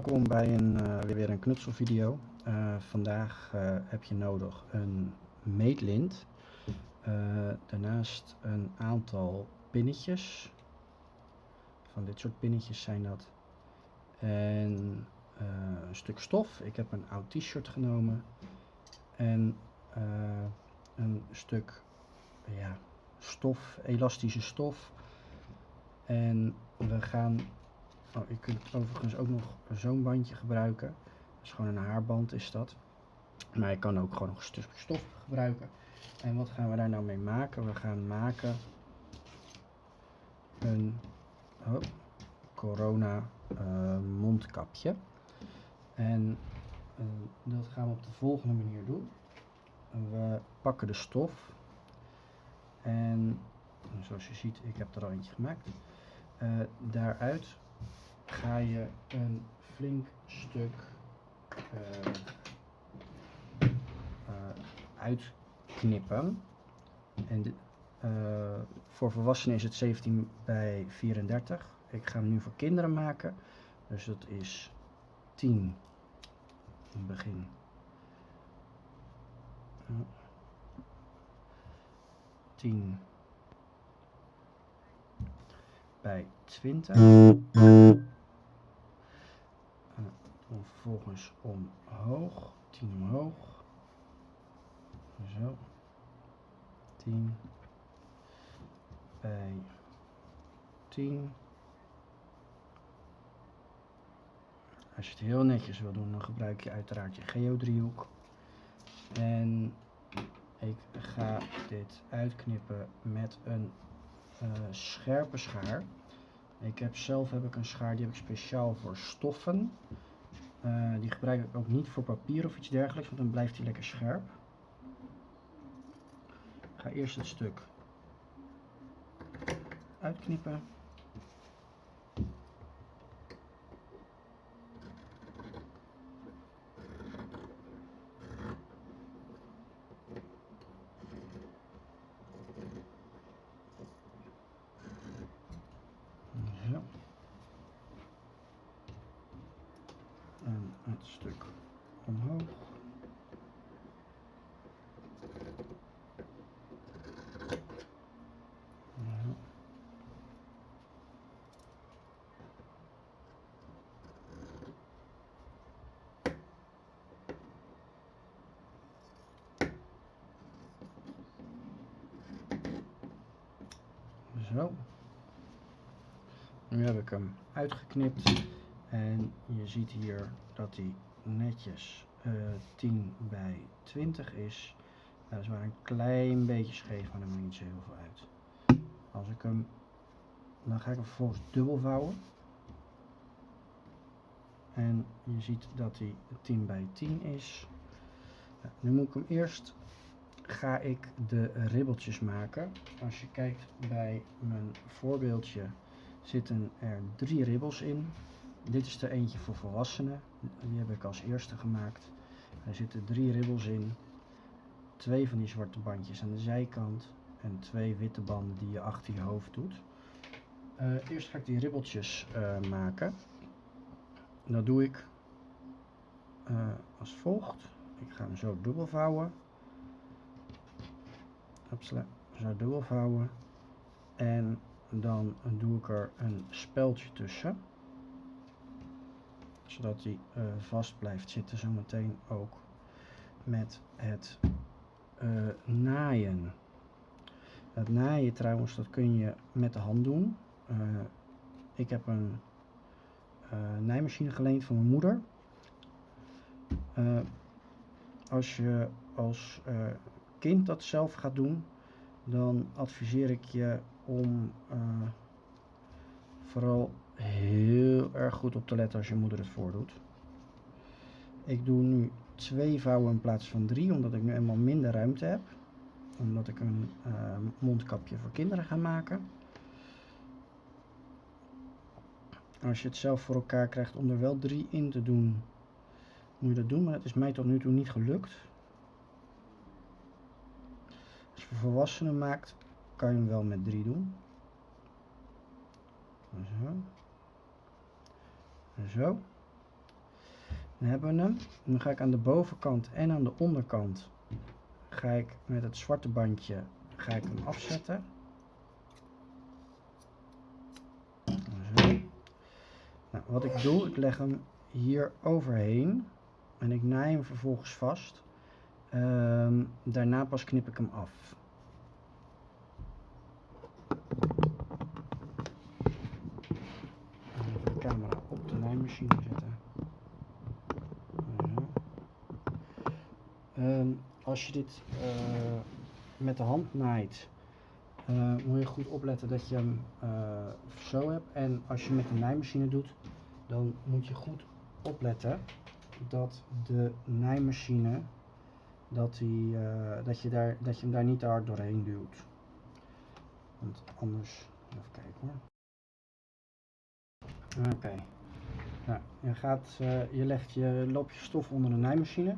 Welkom bij een, uh, weer een knutselvideo. Uh, vandaag uh, heb je nodig een meetlint, daarnaast een aantal pinnetjes, van dit soort pinnetjes zijn dat, en een stuk stof. Ik heb een oud t-shirt genomen en een stuk ja, stof, elastische stof. En we gaan Oh, je kunt overigens ook nog zo'n bandje gebruiken. Dat is gewoon een haarband is dat. Maar je kan ook gewoon nog stof gebruiken. En wat gaan we daar nou mee maken? We gaan maken een oh, corona uh, mondkapje. En uh, dat gaan we op de volgende manier doen. We pakken de stof. En zoals je ziet, ik heb er al eentje gemaakt. Uh, daaruit ga je een flink stuk uh, uh, uitknippen. En de, uh, voor volwassenen is het 17 bij 34. Ik ga hem nu voor kinderen maken. Dus dat is 10 in het begin. Uh, 10 bij 20 dan vervolgens omhoog, 10 omhoog, zo, 10 bij 10. Als je het heel netjes wil doen, dan gebruik je uiteraard je geodriehoek. En ik ga dit uitknippen met een uh, scherpe schaar. Ik heb zelf heb ik een schaar, die heb ik speciaal voor stoffen. Uh, die gebruik ik ook niet voor papier of iets dergelijks, want dan blijft hij lekker scherp. Ik ga eerst het stuk uitknippen. het stuk omhoog. Zo. Nu heb ik hem uitgeknipt. En je ziet hier dat hij netjes uh, eh, 10 bij 20 is. Dat is maar een klein beetje scheef, maar dat maakt niet zo heel veel uit. Als ik hem, dan ga ik hem vervolgens dubbel vouwen. En je ziet dat hij 10 bij 10 is. Nu moet ik hem eerst, ga ik de ribbeltjes maken. Als je kijkt bij mijn voorbeeldje zitten er drie ribbels in. Dit is er eentje voor volwassenen. Die heb ik als eerste gemaakt. Er zitten drie ribbels in. Twee van die zwarte bandjes aan de zijkant. En twee witte banden die je achter je hoofd doet. Uh, eerst ga ik die ribbeltjes uh, maken. Dat doe ik uh, als volgt. Ik ga hem zo dubbel vouwen. Zo dubbel vouwen. En dan doe ik er een speldje tussen zodat hij uh, vast blijft zitten zometeen ook met het uh, naaien. Het naaien trouwens, dat kun je met de hand doen. Uh, ik heb een naaimachine geleend van mijn moeder. als je als kind dat zelf gaat doen, dan adviseer ik je om vooral heel erg goed op te letten als je moeder het voordoet. Ik doe nu twee vouwen in plaats van drie, omdat ik nu eenmaal minder ruimte heb. Omdat ik een uh, mondkapje voor kinderen ga maken. Als je het zelf voor elkaar krijgt om er wel drie in te doen, moet je dat doen. Maar het is mij tot nu toe niet gelukt. Als je voor volwassenen maakt, kan je hem wel met drie doen. Zo. Zo. Dan hebben we hem. Dan ga ik aan de bovenkant en aan de onderkant ga ik met het zwarte bandje ga ik hem afzetten. Zo. Nou, wat ik doe, ik leg hem hier overheen en ik naai hem vervolgens vast. Ehm, daarna pas knip ik hem af. Even de camera op de naaimachine zetten. Zo. Ehm, als je dit eh, met de hand naait, eh, moet je goed opletten dat je hem eh, zo hebt. En als je met de naaimachine doet, dan moet je goed opletten dat de naaimachine dat, die, dat, je daar, dat je hem daar niet te hard doorheen duwt. Want anders, even kijken hoor. Oké. Nou, je, gaat, je legt je loopje stof onder de naaimachine.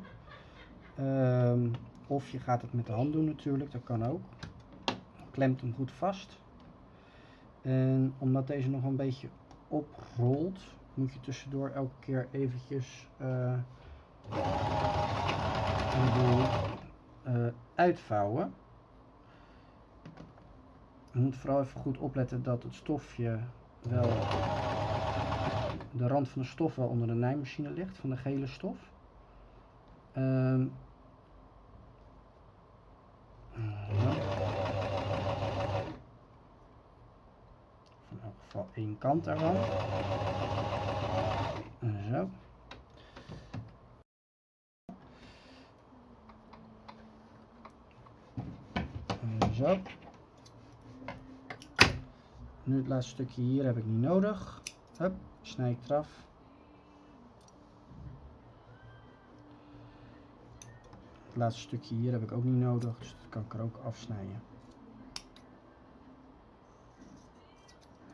Ehm, of je gaat het met de hand doen natuurlijk, dat kan ook. Klemt hem goed vast. En omdat deze nog een beetje oprolt, moet je tussendoor elke keer eventjes een boel eh, uitvouwen. Je moet vooral even goed opletten dat het stofje wel, de rand van de stof wel onder de naaimachine ligt, van de gele stof. Ehm, ja. In elk geval één kant ervan. Zo. Zo. Nu het laatste stukje hier heb ik niet nodig. Hup, snij ik eraf. Het laatste stukje hier heb ik ook niet nodig, dus dat kan ik er ook afsnijden.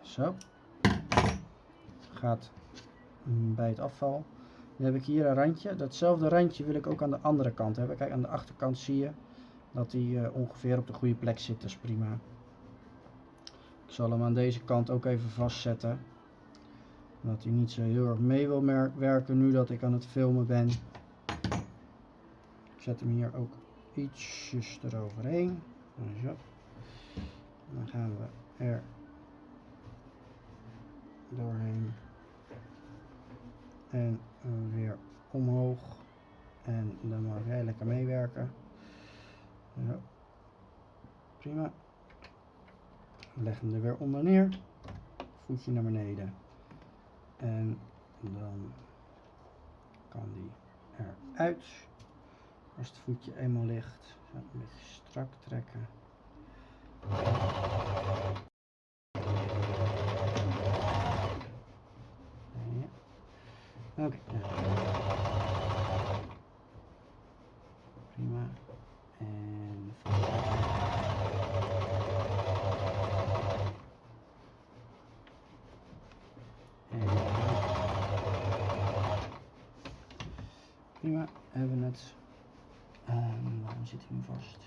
Zo. Gaat bij het afval. Dan heb ik hier een randje. Datzelfde randje wil ik ook aan de andere kant hebben. Kijk, aan de achterkant zie je dat hij eh, ongeveer op de goede plek zit. Dat is prima. Ik zal hem aan deze kant ook even vastzetten. Dat hij niet zo heel erg mee wil werken nu dat ik aan het filmen ben. Zet hem hier ook ietsjes eroverheen. Zo. Dan gaan we er doorheen. En weer omhoog. En dan mag jij lekker meewerken. Zo. Prima. Leg hem er weer onder neer. Voetje naar beneden. En dan kan die eruit. Als het voetje eenmaal ligt, een beetje strak trekken. Ja. Oké. Prima. En en prima, hebben we het. Um, waarom zit hij vast?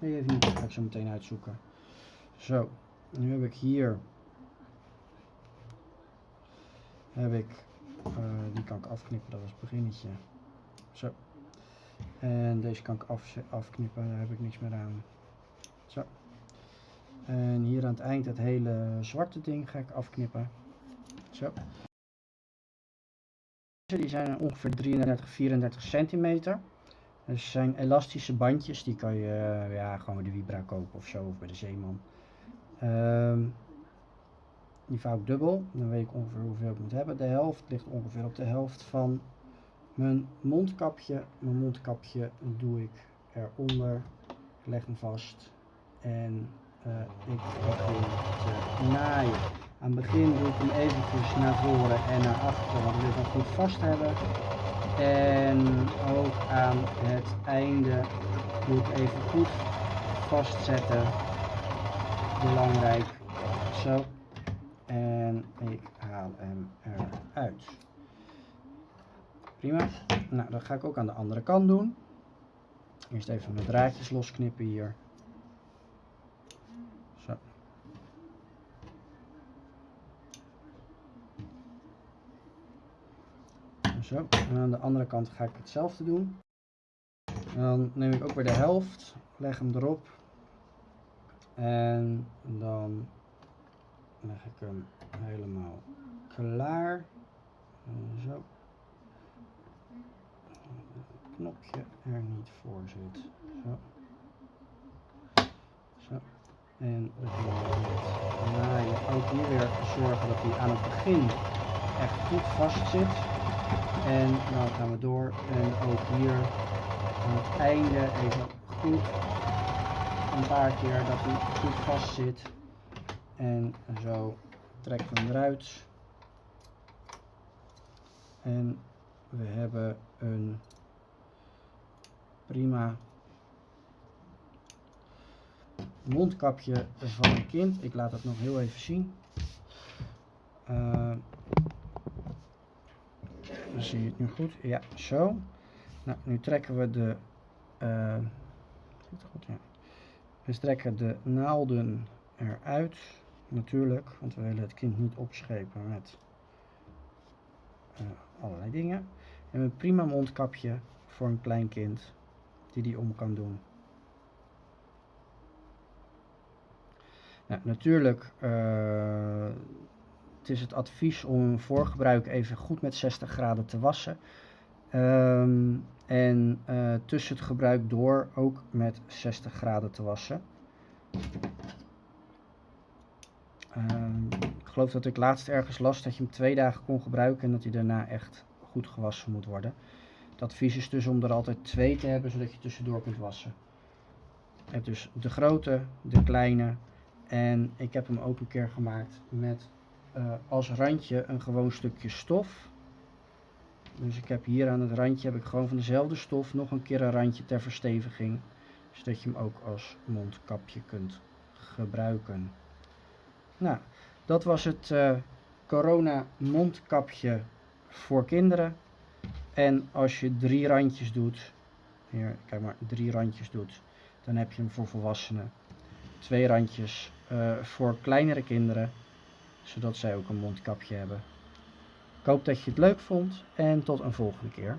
Even niet, dat ga ik zo meteen uitzoeken. Zo, nu heb ik hier heb ik, uh, die kan ik afknippen, dat was het beginnetje. Zo. En deze kan ik af, afknippen, daar heb ik niks meer aan. Zo. En hier aan het eind het hele zwarte ding ga ik afknippen. Zo. Die zijn ongeveer 33, 34 centimeter. Dus zijn elastische bandjes, die kan je uh, ja, gewoon bij de Vibra kopen of zo, of bij de Zeeman. Um, die vouw ik dubbel, dan weet ik ongeveer hoeveel ik moet hebben. De helft ligt ongeveer op de helft van mijn mondkapje. Mijn mondkapje doe ik eronder, leg hem vast en uh, ik begin te naaien. Aan het begin doe ik hem eventjes naar voren en naar achteren, want ik wil hem goed vast hebben. En ook aan het einde moet ik even goed vastzetten. Belangrijk. Zo. En ik haal hem eruit. Prima. Nou, dat ga ik ook aan de andere kant doen. Eerst even mijn draadjes losknippen hier. Zo. Zo, en aan de andere kant ga ik hetzelfde doen. dan neem ik ook weer de helft, leg hem erop. En dan leg ik hem helemaal klaar. Zo. knopje er niet voor zit. Zo. Zo. En we gaan draaien. Ook hier weer zorgen dat hij aan het begin echt goed vast zit. En dan gaan we door. En ook hier aan het einde even goed een paar keer dat hij goed vast zit. En zo trekken we hem eruit. En we hebben een prima mondkapje van een kind. Ik laat het nog heel even zien. Uh, zie je het nu goed? Ja, zo. Nou, nu trekken we de... Uh, goed, ja. We trekken de naalden eruit. Natuurlijk, want we willen het kind niet opschepen met uh, allerlei dingen. En een prima mondkapje voor een klein kind die die om kan doen. Nou, natuurlijk uh, het is het advies om voor gebruik even goed met 60 graden te wassen. Um, en uh, tussen het gebruik door ook met 60 graden te wassen. Uh, ik geloof dat ik laatst ergens las dat je hem twee dagen kon gebruiken en dat hij daarna echt goed gewassen moet worden. Het advies is dus om er altijd twee te hebben, zodat je tussendoor kunt wassen. Je hebt dus de grote, de kleine en ik heb hem ook een keer gemaakt met uh, als randje een gewoon stukje stof. Dus ik heb hier aan het randje heb ik gewoon van dezelfde stof nog een keer een randje ter versteviging. Zodat je hem ook als mondkapje kunt gebruiken. Nou, dat was het uh, corona mondkapje voor kinderen. En als je drie randjes doet, hier, kijk maar, drie randjes doet, dan heb je hem voor volwassenen. Twee randjes uh, voor kleinere kinderen, zodat zij ook een mondkapje hebben. Ik hoop dat je het leuk vond en tot een volgende keer.